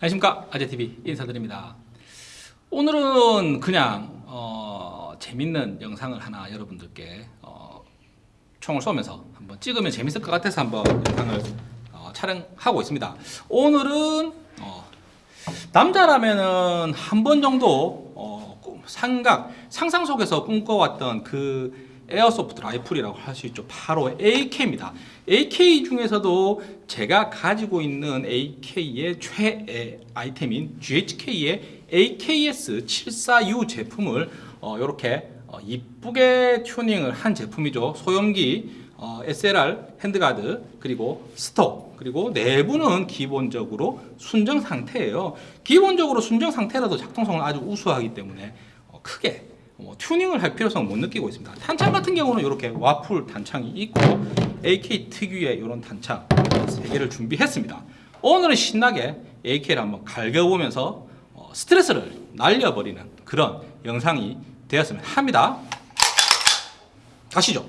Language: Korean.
안녕하십니까? 아재TV 인사드립니다. 오늘은 그냥 어, 재밌는 영상을 하나 여러분들께 어, 총을 쏘면서 한번 찍으면 재밌을 것 같아서 한번 영상을 어, 촬영하고 있습니다. 오늘은 어, 남자라면은 한 번 정도 어, 꿈- 생각 상상 속에서 꿈꿔왔던 그 에어소프트 라이플이라고 할 수 있죠. 바로 AK입니다. AK 중에서도 제가 가지고 있는 AK의 최애 아이템인 GHK의 AKS74U 제품을 이렇게 이쁘게 튜닝을 한 제품이죠. 소염기 어, SLR handguard 그리고 stock 그리고 내부는 기본적으로 순정 상태예요. 기본적으로 순정 상태라도 작동성은 아주 우수하기 때문에 어, 크게 뭐 튜닝을 할 필요성을 못 느끼고 있습니다. 탄창 같은 경우는 이렇게 와플 탄창이 있고 AK 특유의 이런 단창 세 개를 준비했습니다. 오늘은 신나게 AK를 한번 갈겨보면서 어, 스트레스를 날려버리는 그런 영상이 되었으면 합니다. 가시죠.